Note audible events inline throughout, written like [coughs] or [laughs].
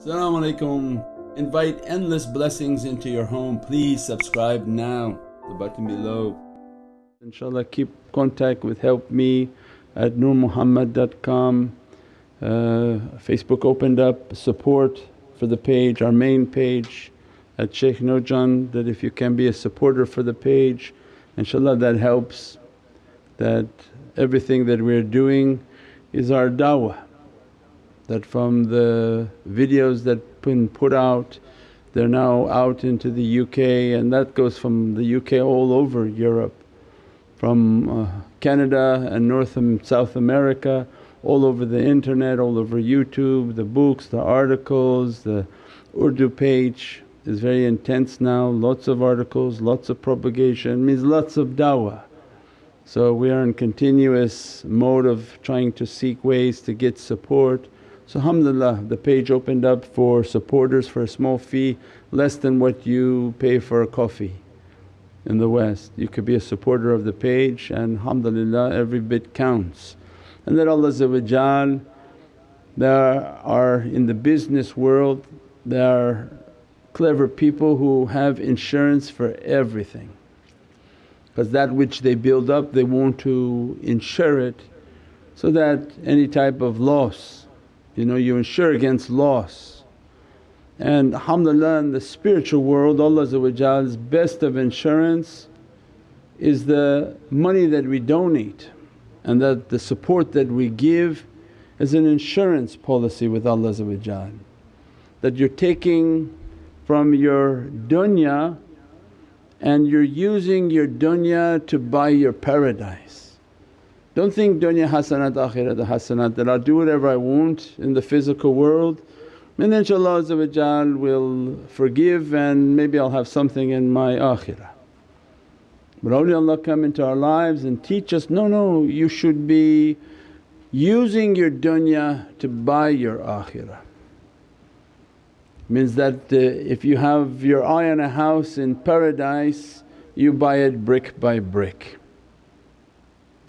Assalamu alaikum. Invite endless blessings into your home. Please subscribe now, the button below. Inshallah keep contact with help me at nurmuhammad.com. Uh, Facebook opened up support for the page, our main page at Shaykh Nurjan that if you can be a supporter for the page inshaAllah that helps that everything that we're doing is our dawah. That from the videos that been put out they're now out into the UK and that goes from the UK all over Europe, from uh, Canada and North and South America, all over the internet, all over YouTube, the books, the articles, the Urdu page is very intense now, lots of articles, lots of propagation, means lots of dawah. So we are in continuous mode of trying to seek ways to get support. So alhamdulillah the page opened up for supporters for a small fee less than what you pay for a coffee in the West. You could be a supporter of the page and alhamdulillah every bit counts. And that Allah there are in the business world there are clever people who have insurance for everything because that which they build up they want to insure it so that any type of loss you know you insure against loss. And alhamdulillah in the spiritual world Allah's best of insurance is the money that we donate and that the support that we give is an insurance policy with Allah that you're taking from your dunya and you're using your dunya to buy your paradise. Don't think dunya hasanat akhirat hasanat that I'll do whatever I want in the physical world and inshaAllah will forgive and maybe I'll have something in my akhirah. But awliyaullah come into our lives and teach us, no, no you should be using your dunya to buy your akhirah means that uh, if you have your eye on a house in paradise you buy it brick by brick.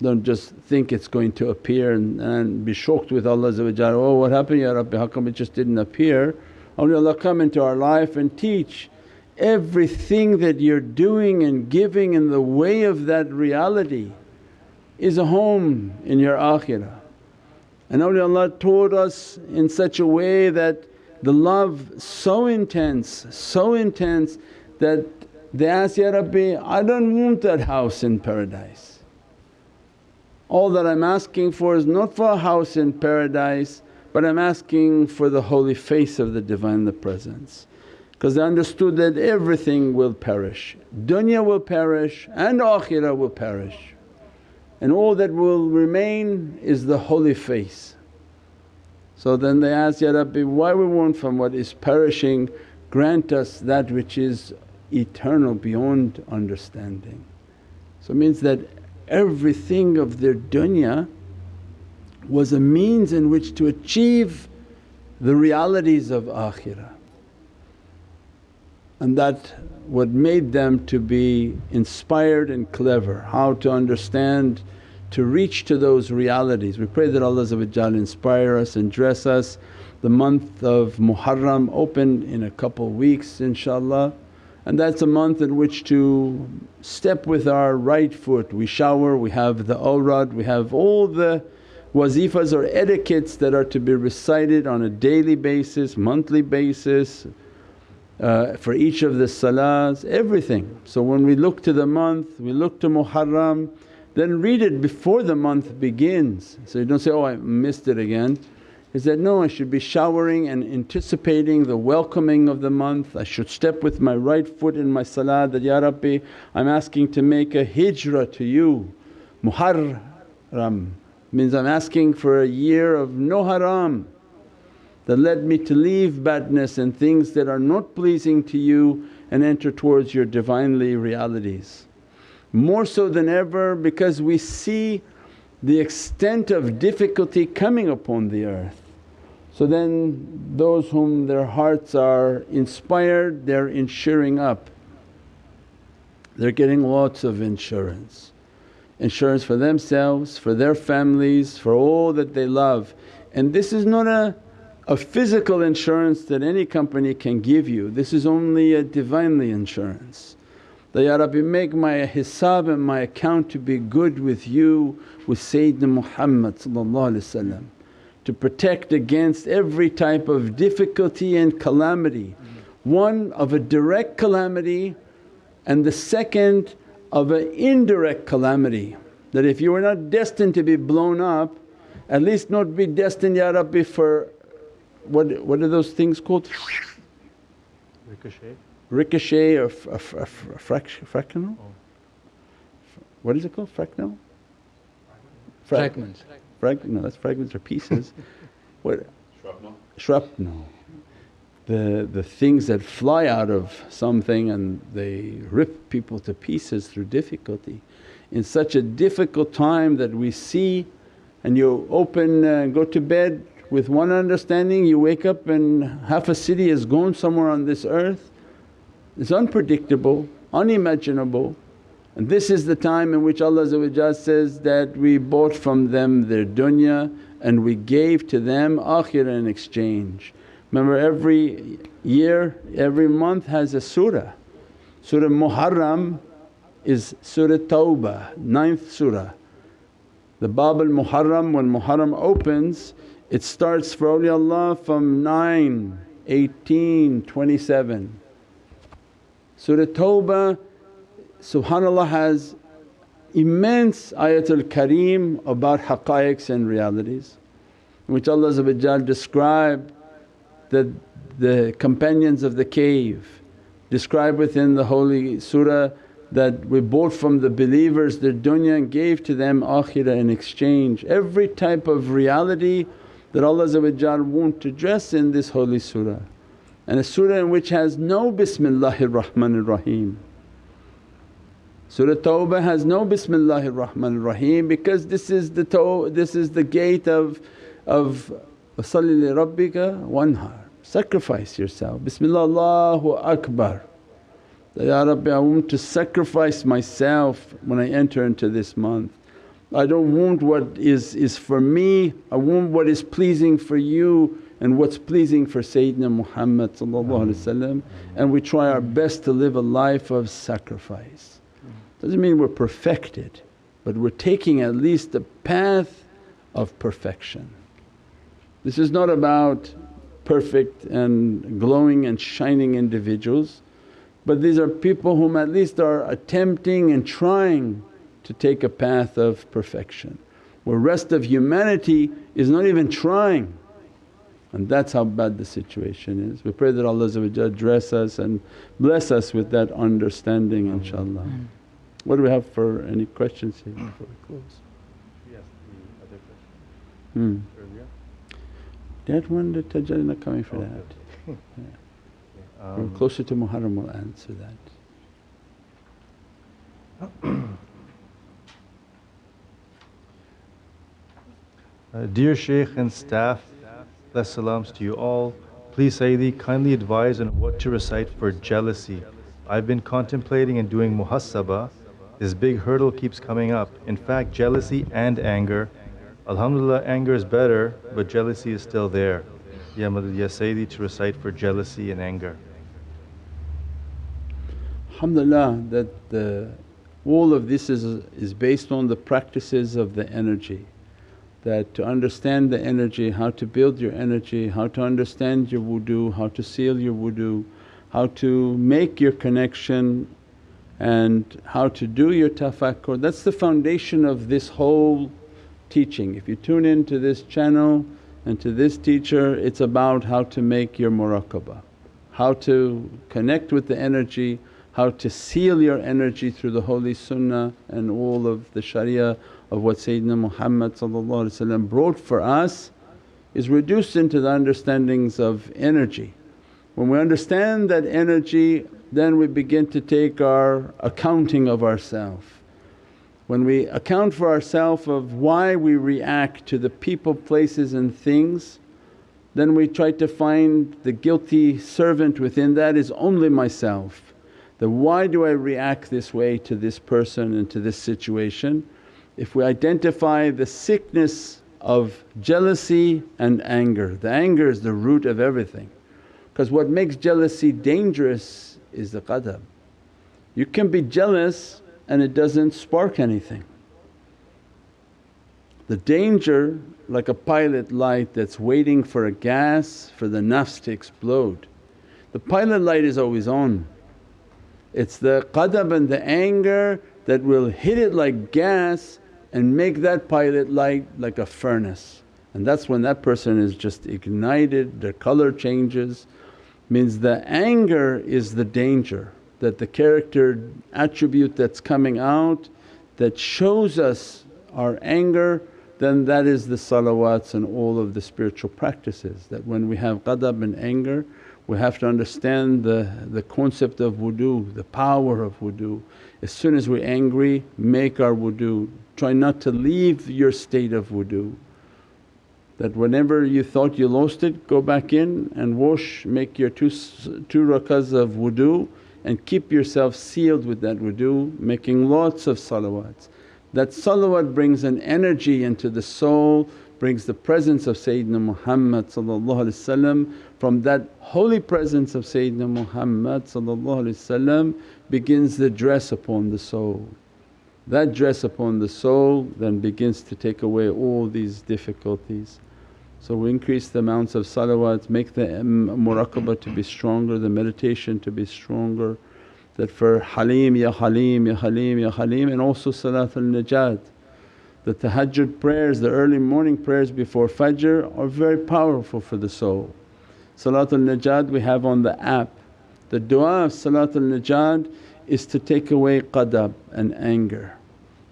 Don't just think it's going to appear and, and be shocked with Allah oh what happened ya Rabbi how come it just didn't appear? Only Allah come into our life and teach everything that you're doing and giving in the way of that reality is a home in your akhirah. And awliyaullah taught us in such a way that the love so intense, so intense that they ask, Ya Rabbi I don't want that house in paradise. All that I'm asking for is not for a house in paradise but I'm asking for the holy face of the Divine the Presence. Because they understood that everything will perish, dunya will perish and akhirah will perish and all that will remain is the holy face. So then they asked, Ya Rabbi why we want from what is perishing grant us that which is eternal beyond understanding. So it means that everything of their dunya was a means in which to achieve the realities of akhirah and that what made them to be inspired and clever, how to understand to reach to those realities. We pray that Allah inspire us and dress us. The month of Muharram open in a couple weeks inshaAllah and that's a month in which to step with our right foot. We shower, we have the awrad, we have all the wazifas or etiquettes that are to be recited on a daily basis, monthly basis uh, for each of the salahs, everything. So when we look to the month, we look to Muharram then read it before the month begins. So you don't say, oh I missed it again. He said, no I should be showering and anticipating the welcoming of the month. I should step with my right foot in my salah that, Ya Rabbi I'm asking to make a hijrah to you. Muharram means I'm asking for a year of no haram that led me to leave badness and things that are not pleasing to you and enter towards your Divinely realities more so than ever because we see the extent of difficulty coming upon the earth. So then those whom their hearts are inspired they're insuring up, they're getting lots of insurance. Insurance for themselves, for their families, for all that they love and this is not a, a physical insurance that any company can give you, this is only a Divinely insurance. That, Ya Rabbi make my hisab and my account to be good with you with Sayyidina Muhammad to protect against every type of difficulty and calamity. One of a direct calamity and the second of an indirect calamity that if you were not destined to be blown up at least not be destined Ya Rabbi for what, what are those things called? Ricochet? Ricochet or f- f- f- fractional? Oh. What is it called? Fractional? Fragments. Frag- no, that's fragments or pieces. [laughs] what? Shrapnel. Shrapnel. The, the things that fly out of something and they rip people to pieces through difficulty. In such a difficult time that we see and you open uh, go to bed with one understanding, you wake up and half a city is gone somewhere on this earth. It's unpredictable, unimaginable and this is the time in which Allah says that, we bought from them their dunya and we gave to them akhirah in exchange. Remember every year, every month has a surah. Surah Muharram is Surah Tawbah, ninth surah. The Bab al Muharram, when Muharram opens, it starts for awliyaullah from 9, 18, 27. Surah Tawbah subhanAllah has immense ayatul kareem about haqqaiqs and realities in which Allah described that the companions of the cave describe within the holy surah that we bought from the believers their dunya and gave to them akhirah in exchange. Every type of reality that Allah won't address in this holy surah and a surah in which has no Bismillahir Rahmanir Rahim. Surah Tawbah has no Bismillahir Rahmanir Rahim because this is the to- this is the gate of of Salli li Rabbika wanhar, sacrifice yourself. Bismillah Allahu Akbar. Ya Rabbi I want to sacrifice myself when I enter into this month. I don't want what is, is for me, I want what is pleasing for you and what's pleasing for Sayyidina Muhammad mm. and we try our mm. best to live a life of sacrifice. Doesn't mean we're perfected but we're taking at least the path of perfection. This is not about perfect and glowing and shining individuals but these are people whom at least are attempting and trying to take a path of perfection where rest of humanity is not even trying and that's how bad the situation is. We pray that Allah address us and bless us with that understanding inshaAllah. What do we have for any questions here before we close? Yes, the other question Hmm. earlier. That one the tajalli not coming for that. good. [laughs] Yeah. [laughs] We're Um, closer to Muharram will answer that. Uh, dear Shaykh and staff, bless salams to you all. Please Sayyidi kindly advise on what to recite for jealousy. I've been contemplating and doing muhasaba. This big hurdle keeps coming up. In fact, jealousy and anger. Alhamdulillah, anger is better, but jealousy is still there. Ya Madad Ya Sayyidi to recite for jealousy and anger. Alhamdulillah that the, all of this is, is based on the practices of the energy. That to understand the energy, how to build your energy, how to understand your wudu, how to seal your wudu, how to make your connection and how to do your tafakkur. That's the foundation of this whole teaching. If you tune into this channel and to this teacher it's about how to make your muraqabah, how to connect with the energy, how to seal your energy through the holy sunnah and all of the sharia of what Sayyidina Muhammad brought for us is reduced into the understandings of energy. When we understand that energy then we begin to take our accounting of ourself. When we account for ourself of why we react to the people, places and things then we try to find the guilty servant within that is only myself. That why do I react this way to this person and to this situation? If we identify the sickness of jealousy and anger. The anger is the root of everything because what makes jealousy dangerous is the qadab. You can be jealous and it doesn't spark anything. The danger like a pilot light that's waiting for a gas for the nafs to explode. The pilot light is always on. It's the qadab and the anger that will hit it like gas and make that pilot light like a furnace. And that's when that person is just ignited, their colour changes. Means the anger is the danger that the character attribute that's coming out that shows us our anger then that is the salawats and all of the spiritual practices that when we have qadab and anger we have to understand the, the concept of wudu, the power of wudu. As soon as we're angry make our wudu, try not to leave your state of wudu. That whenever you thought you lost it go back in and wash, make your two, two rakahs of wudu and keep yourself sealed with that wudu making lots of salawats. That salawat brings an energy into the soul, brings the presence of Sayyidina Muhammad from that holy presence of Sayyidina Muhammad begins the dress upon the soul. That dress upon the soul then begins to take away all these difficulties. So we increase the amounts of salawats, make the muraqabah to be stronger, the meditation to be stronger that for Halim, Ya Halim, Ya Halim, Ya Halim and also Salatul Najat. The tahajjud prayers, the early morning prayers before Fajr are very powerful for the soul. Salatul Najat we have on the app. The du'a of Salatul Najat is to take away qadab and anger.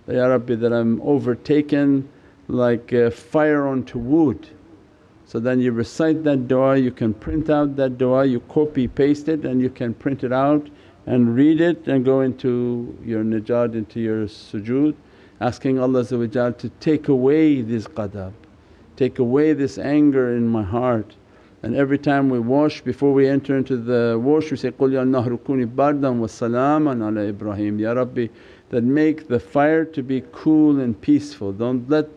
Ya Rabbi that I'm overtaken like fire onto wood. So then you recite that du'a, you can print out that du'a, you copy paste it and you can print it out and read it and go into your najat, into your sujood asking Allah to take away this qadab, take away this anger in my heart. And every time we wash before we enter into the wash we say, Qul ya nahru kuni bardan wa salaman ala Ibrahim Ya Rabbi that make the fire to be cool and peaceful. Don't let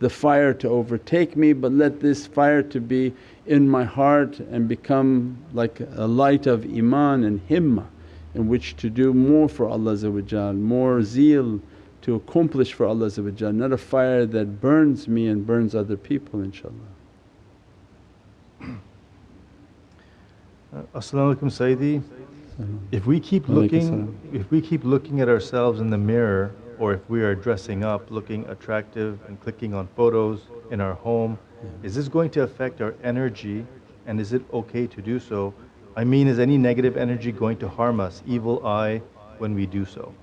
the fire to overtake me but let this fire to be in my heart and become like a light of iman and himmah in which to do more for Allah more zeal to accomplish for Allah not a fire that burns me and burns other people inshaAllah. Uh, As-salamu alaykum Sayyidi. If we keep looking if we keep looking at ourselves in the mirror or if we are dressing up looking attractive and clicking on photos in our home, is this going to affect our energy? And is it okay to do so? I mean is any negative energy going to harm us, evil eye when we do so?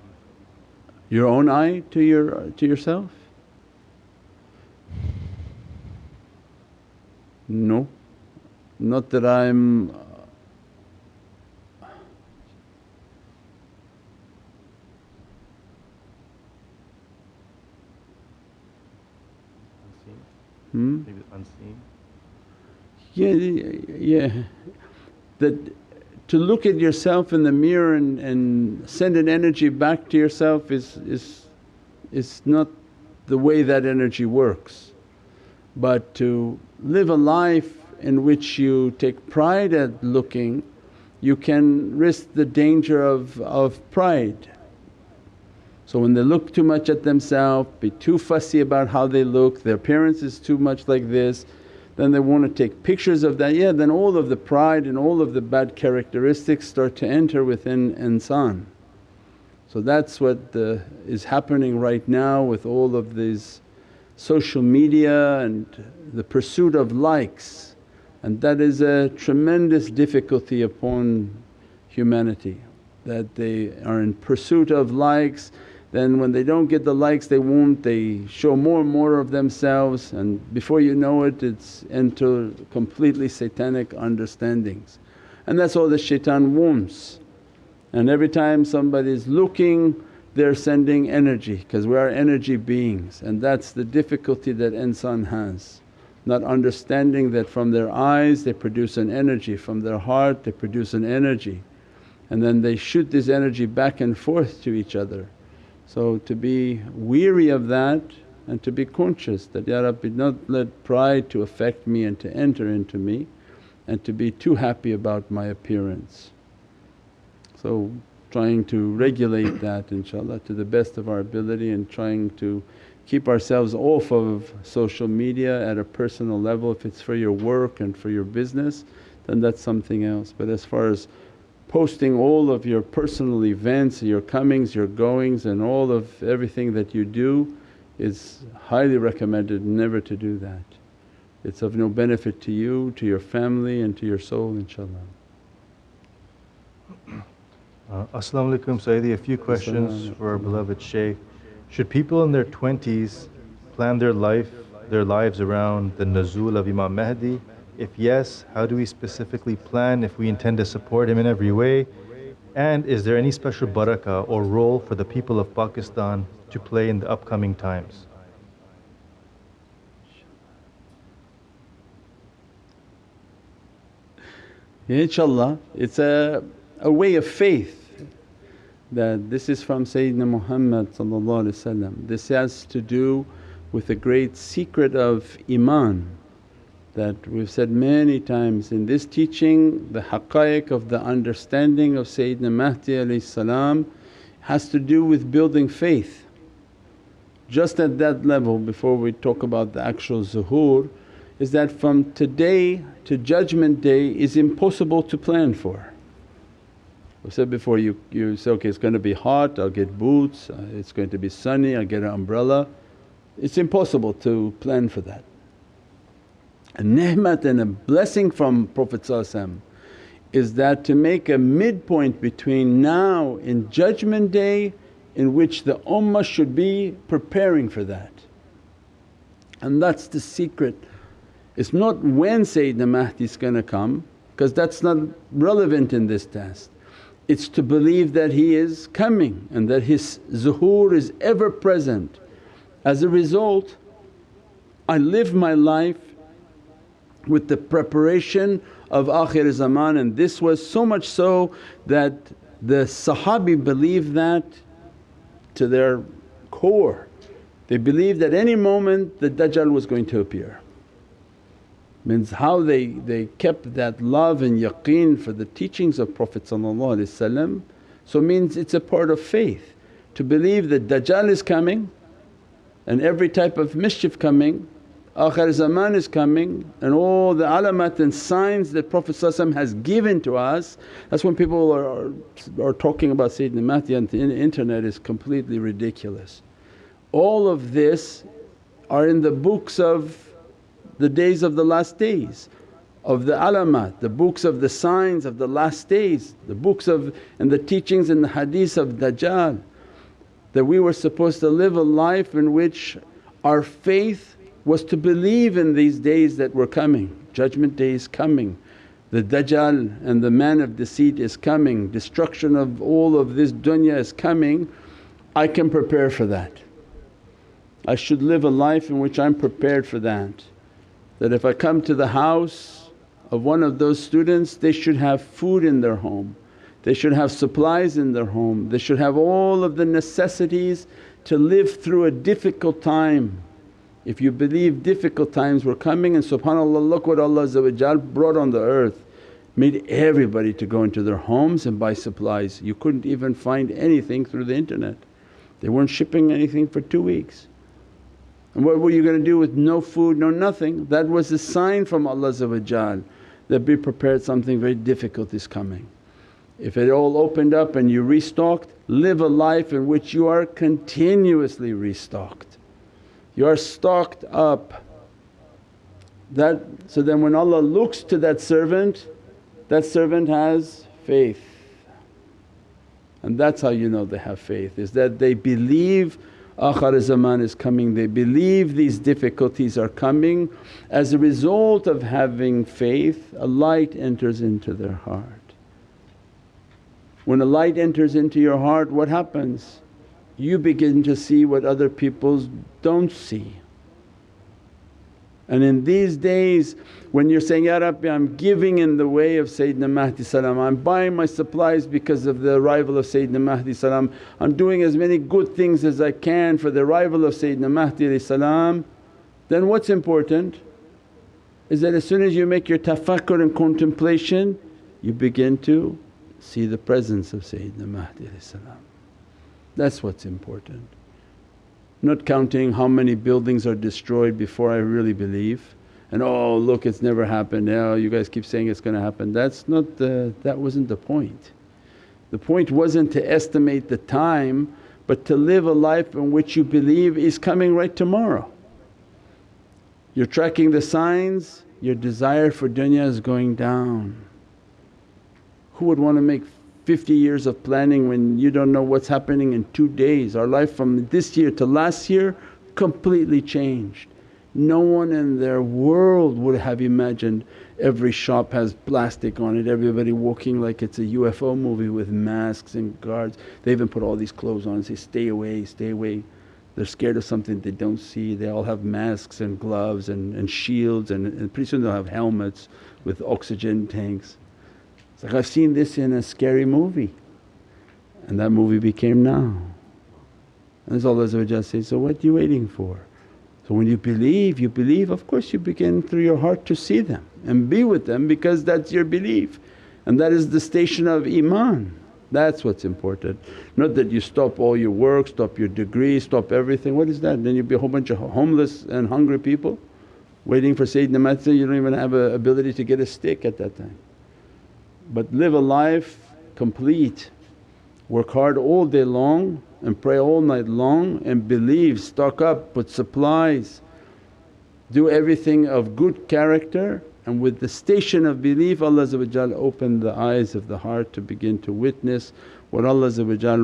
Your own eye to your to yourself? No, not that I'm Hmm? Maybe unseen? Yeah, yeah that to look at yourself in the mirror and, and send an energy back to yourself is, is, is not the way that energy works. But to live a life in which you take pride at looking, you can risk the danger of, of pride. So when they look too much at themselves, be too fussy about how they look, their appearance is too much like this, then they want to take pictures of that, yeah then all of the pride and all of the bad characteristics start to enter within insan. So that's what the, is happening right now with all of these social media and the pursuit of likes and that is a tremendous difficulty upon humanity that they are in pursuit of likes then when they don't get the likes they want they show more and more of themselves and before you know it it's into completely satanic understandings. And that's all the shaitan wants. And every time somebody is looking they're sending energy because we are energy beings and that's the difficulty that insan has. Not understanding that from their eyes they produce an energy, from their heart they produce an energy and then they shoot this energy back and forth to each other so to be weary of that and to be conscious that, Ya Rabbi not let pride to affect me and to enter into me and to be too happy about my appearance. So trying to regulate that inshaAllah to the best of our ability and trying to keep ourselves off of social media at a personal level. If it's for your work and for your business then that's something else. But as far as posting all of your personal events, your comings, your goings and all of everything that you do is highly recommended never to do that. It's of no benefit to you, to your family and to your soul inshaAllah. Uh, As-salamu alaykum Sayyidi, a few questions for our beloved Shaykh. Should people in their 20s plan their life, their lives around the nuzul of Imam Mahdi? If yes, how do we specifically plan if we intend to support him in every way? And is there any special barakah or role for the people of Pakistan to play in the upcoming times? Inshallah, it's a, a way of faith that this is from Sayyidina Muhammad This has to do with the great secret of iman that we've said many times in this teaching the haqqaiq of the understanding of Sayyidina Mahdi has to do with building faith. Just at that level before we talk about the actual zuhur is that from today to judgment day is impossible to plan for. We said before you, you say, okay it's going to be hot, I'll get boots, uh, it's going to be sunny, I'll get an umbrella. It's impossible to plan for that. A ni'mat and a blessing from Prophet is that to make a midpoint between now and judgment day in which the ummah should be preparing for that. And that's the secret. It's not when Sayyidina Mahdi is going to come because that's not relevant in this test. It's to believe that he is coming and that his zuhur is ever present. As a result I live my life with the preparation of akhir zaman and this was so much so that the Sahabi believed that to their core. They believed at any moment the Dajjal was going to appear means how they, they kept that love and yaqeen for the teachings of Prophet so means it's a part of faith to believe that Dajjal is coming and every type of mischief coming, akhir zaman is coming and all the alamat and signs that Prophet has given to us. That's when people are, are, talking about Sayyidina Mahdi on the internet is completely ridiculous. All of this are in the books of the days of the last days of the alamat, the books of the signs of the last days, the books of and the teachings and the hadith of Dajjal that we were supposed to live a life in which our faith was to believe in these days that were coming. Judgment day is coming, the Dajjal and the man of deceit is coming, destruction of all of this dunya is coming. I can prepare for that. I should live a life in which I'm prepared for that that if I come to the house of one of those students they should have food in their home, they should have supplies in their home, they should have all of the necessities to live through a difficult time. If you believe difficult times were coming and subhanAllah look what Allah brought on the earth made everybody to go into their homes and buy supplies. You couldn't even find anything through the internet. They weren't shipping anything for two weeks. And what were you going to do with no food, no nothing? That was a sign from Allah that be prepared something very difficult is coming. If it all opened up and you restocked, live a life in which you are continuously restocked. You are stocked up. That so then when Allah looks to that servant, that servant has faith. And that's how you know they have faith is that they believe akhir zaman is coming, they believe these difficulties are coming. As a result of having faith a light enters into their heart. When a light enters into your heart what happens? You begin to see what other people don't see. And in these days when you're saying, Ya Rabbi I'm giving in the way of Sayyidina Mahdi salam, I'm buying my supplies because of the arrival of Sayyidina Mahdi salam, I'm doing as many good things as I can for the arrival of Sayyidina Mahdi salam, then what's important is that as soon as you make your tafakkur and contemplation you begin to see the presence of Sayyidina Mahdi salam. That's what's important. Not counting how many buildings are destroyed before I really believe and, oh look it's never happened, now you guys keep saying it's going to happen. That's not the… that wasn't the point. The point wasn't to estimate the time but to live a life in which you believe is coming right tomorrow. You're tracking the signs, your desire for dunya is going down. Who would want to make 50 years of planning when you don't know what's happening in two days. Our life from this year to last year completely changed. No one in their world would have imagined every shop has plastic on it, everybody walking like it's a UFO movie with masks and guards. They even put all these clothes on and say, stay away, stay away. They're scared of something they don't see. They all have masks and gloves and, and shields and, and pretty soon they'll have helmets with oxygen tanks. It's like, I've seen this in a scary movie and that movie became now. And as Allah says, so what are you waiting for? So when you believe, you believe of course you begin through your heart to see them and be with them because that's your belief and that is the station of iman. That's what's important. Not that you stop all your work, stop your degree, stop everything. What is that? Then you'll be a whole bunch of homeless and hungry people waiting for Sayyidina Mahdi, you don't even have a ability to get a stick at that time but live a life complete. Work hard all day long and pray all night long and believe, stock up, put supplies, do everything of good character and with the station of belief Allah open the eyes of the heart to begin to witness what Allah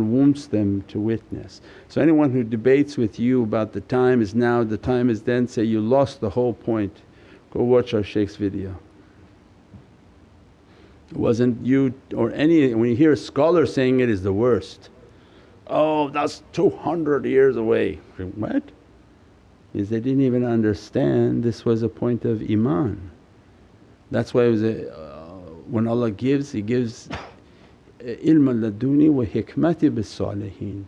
wants them to witness. So anyone who debates with you about the time is now, the time is then, say, you lost the whole point. Go watch our shaykh's video. Wasn't you or any when you hear a scholar saying it is the worst, oh that's 200 years away. What? Is they didn't even understand this was a point of iman. That's why it was a, uh, when Allah gives He gives ilm laduni wa hikmati bis salihin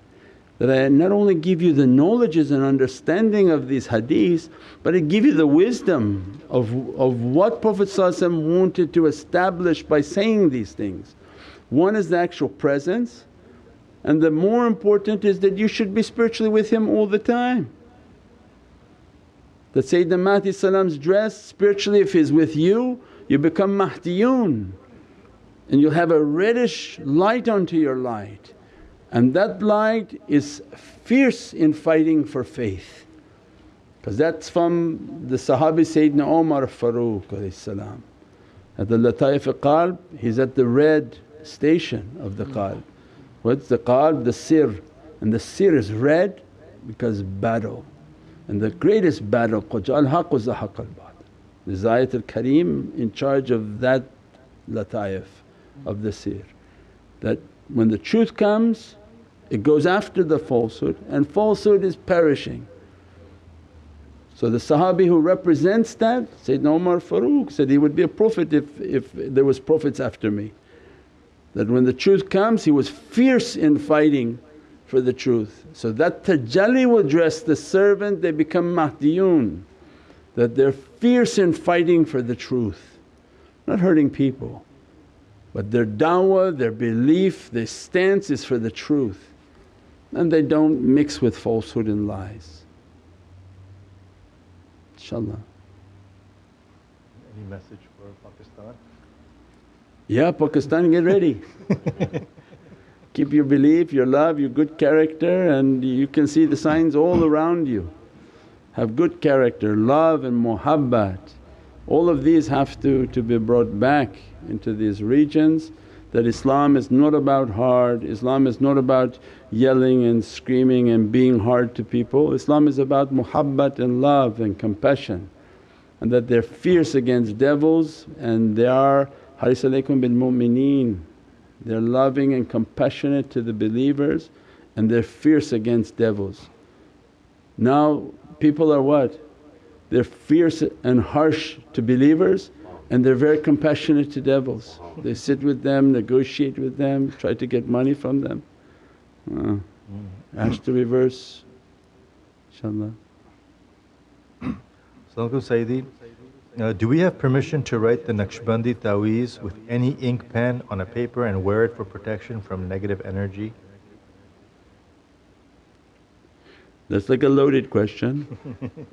that I not only give you the knowledges and understanding of these hadiths but I give you the wisdom of, of what Prophet wanted to establish by saying these things. One is the actual presence and the more important is that you should be spiritually with him all the time. That Sayyidina Mahdi's dress spiritually if he's with you you become Mahdiyun and you'll have a reddish light onto your light and that light is fierce in fighting for faith because that's from the Sahabi Sayyidina Umar Farooq At the Lataif al Qalb he's at the red station of the qalb. What's the qalb? The sir and the sir is red because battle and the greatest battle al haqq wa zahaq al. The Zayat al Kareem in charge of that lataif of the sir that when the truth comes it goes after the falsehood and falsehood is perishing. So the Sahabi who represents that Sayyidina Umar Farooq said, he would be a prophet if, if there was prophets after me. That when the truth comes he was fierce in fighting for the truth. So that tajalli will dress the servant they become Mahdiyun that they're fierce in fighting for the truth, not hurting people. But their dawah, their belief, their stance is for the truth and they don't mix with falsehood and lies. InshaAllah. Any message for Pakistan? Yeah, Pakistan get ready. [laughs] Keep your belief, your love, your good character and you can see the signs all around you. Have good character, love and muhabbat. All of these have to, to be brought back into these regions that Islam is not about hard, Islam is not about yelling and screaming and being hard to people. Islam is about muhabbat and love and compassion and that they're fierce against devils and they are haris alaykum bil mu'mineen. They're loving and compassionate to the believers and they're fierce against devils. Now people are what? they're fierce and harsh to believers and they're very compassionate to devils. They sit with them, negotiate with them, try to get money from them. Uh, ask to reverse inshaAllah. Assalamualaikum Sayyidi. Uh, do we have permission to write the Naqshbandi Taweez with any ink pen on a paper and wear it for protection from negative energy? That's like a loaded question. [laughs]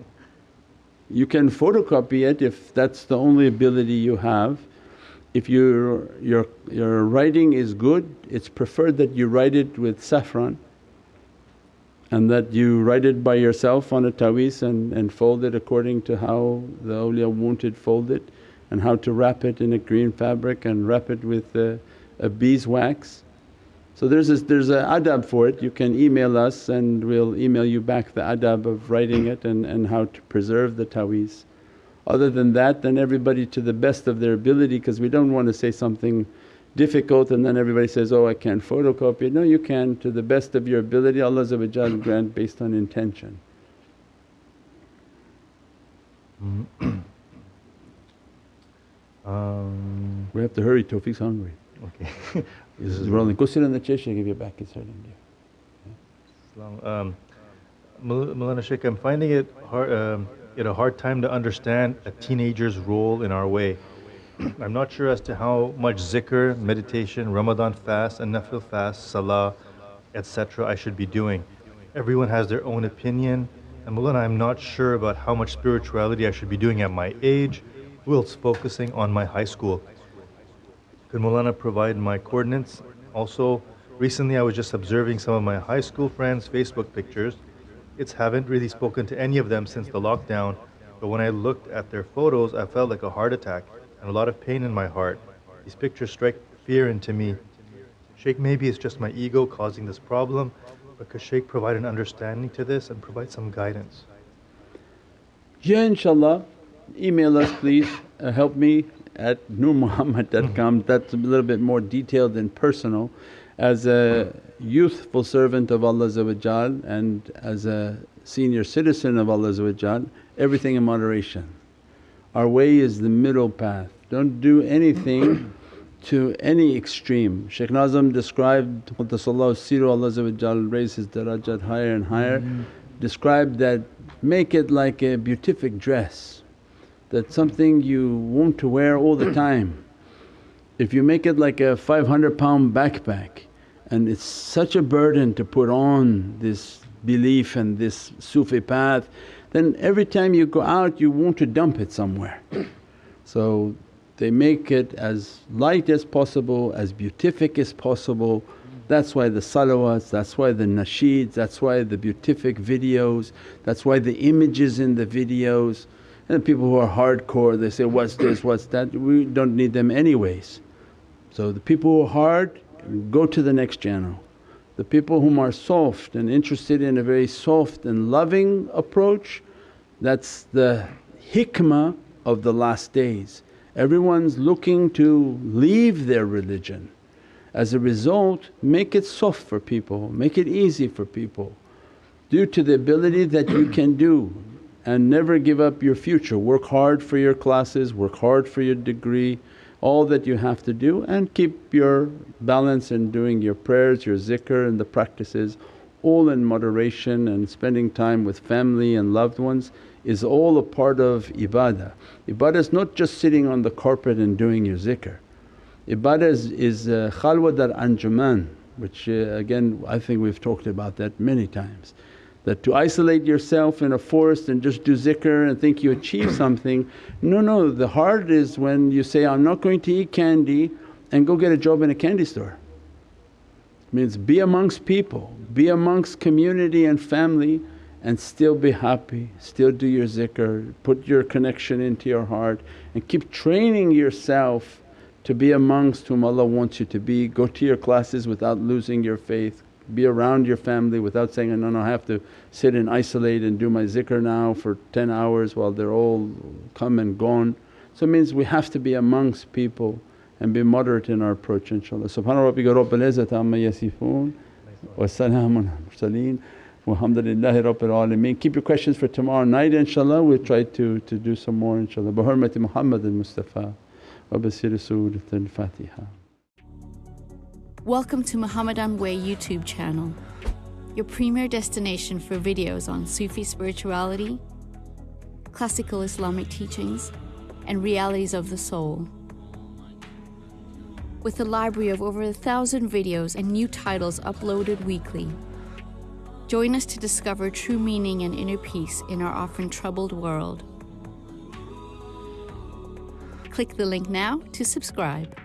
you can photocopy it if that's the only ability you have. If your, your, your writing is good, it's preferred that you write it with saffron and that you write it by yourself on a taweez and, and fold it according to how the awliya wanted folded and how to wrap it in a green fabric and wrap it with a, a beeswax. So there's a, there's a adab for it, you can email us and we'll email you back the adab of writing it and, and how to preserve the taweez. Other than that then everybody to the best of their ability because we don't want to say something difficult and then everybody says, oh I can't photocopy it. No you can to the best of your ability Allah grant based on intention. [coughs] um, we have to hurry, Tawfiq's hungry. Okay. [laughs] this is rolling. Go sit on the chair, she'll give you back, it's hurting you. Um, Shaykh, I'm finding it hard, um, it a hard time to understand a teenager's role in our way. I'm not sure as to how much zikr, meditation, Ramadan fast and nafil fast, salah, etc. I should be doing. Everyone has their own opinion and Mulana I'm not sure about how much spirituality I should be doing at my age whilst focusing on my high school. Could Mulana provide my coordinates? Also, recently I was just observing some of my high school friends' Facebook pictures. It's haven't really spoken to any of them since the lockdown, but when I looked at their photos I felt like a heart attack and a lot of pain in my heart. These pictures strike fear into me. Shaykh, maybe it's just my ego causing this problem, but could Shaykh provide an understanding to this and provide some guidance? Yeah inshallah. email us please, uh, help me at nurmuhammad.com that's a little bit more detailed and personal. As a youthful servant of Allah and as a senior citizen of Allah everything in moderation. Our way is the middle path, don't do anything to any extreme. Shaykh Nazim described Qaddasallahu Siru Allah raised his darajat higher and higher, mm. described that make it like a beatific dress, that something you want to wear all the [clears throat] time. If you make it like a 500 pound backpack and it's such a burden to put on this belief and this Sufi path then every time you go out you want to dump it somewhere. [clears throat] So they make it as light as possible, as beatific as possible. That's why the salawats, that's why the nasheeds, that's why the beatific videos, that's why the images in the videos. And the people who are hardcore they say, what's this, what's that, we don't need them anyways. So the people who are hard go to the next channel. The people whom are soft and interested in a very soft and loving approach, that's the hikmah of the last days. Everyone's looking to leave their religion. As a result, make it soft for people, make it easy for people. Due to the ability that you can do and never give up your future. Work hard for your classes, work hard for your degree, all that you have to do and keep your balance in doing your prayers, your zikr and the practices all in moderation and spending time with family and loved ones is all a part of ibadah. Ibadah is not just sitting on the carpet and doing your zikr. Ibadah is, is uh, khalwa dar anjuman which uh, again I think we've talked about that many times that to isolate yourself in a forest and just do zikr and think you achieve [clears throat] something. No, no, the hard is when you say, I'm not going to eat candy and go get a job in a candy store. It means be amongst people, be amongst community and family and still be happy, still do your zikr, put your connection into your heart and keep training yourself to be amongst whom Allah wants you to be. Go to your classes without losing your faith, be around your family without saying, no, no I have to sit and isolate and do my zikr now for 10 hours while they're all come and gone. So it means we have to be amongst people and be moderate in our approach inshaAllah. Subhana rabbika rabbil izzati amma yasifoon wa salaamun mursaleen Walhamdulillahi Rabbil Alameen. Keep your questions for tomorrow night inshaAllah, we'll try to, to do some more inshaAllah. Bi hurmati Muhammad al-Mustafa wa basiri Surat al-Fatiha. Welcome to Muhammadan Way YouTube channel, your premier destination for videos on Sufi spirituality, classical Islamic teachings, and realities of the soul. With a library of over a thousand videos and new titles uploaded weekly. Join us to discover true meaning and inner peace in our often troubled world. Click the link now to subscribe.